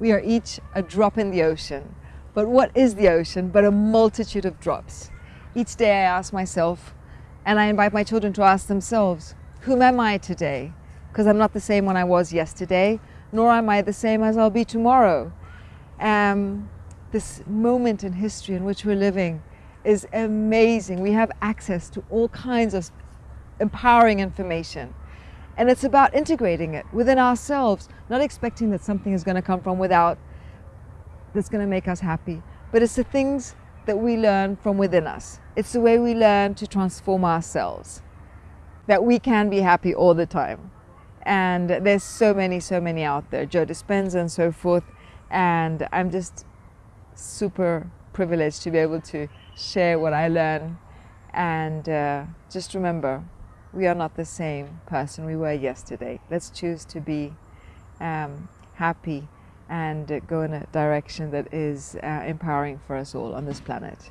We are each a drop in the ocean. But what is the ocean but a multitude of drops? Each day I ask myself, and I invite my children to ask themselves, whom am I today? Because I'm not the same when I was yesterday, nor am I the same as I'll be tomorrow. Um, this moment in history in which we're living is amazing. We have access to all kinds of empowering information. And it's about integrating it within ourselves, not expecting that something is going to come from without that's going to make us happy. But it's the things that we learn from within us. It's the way we learn to transform ourselves, that we can be happy all the time. And there's so many, so many out there, Joe Dispenza and so forth. And I'm just super privileged to be able to share what I learn. And uh, just remember, we are not the same person we were yesterday. Let's choose to be um, happy and go in a direction that is uh, empowering for us all on this planet.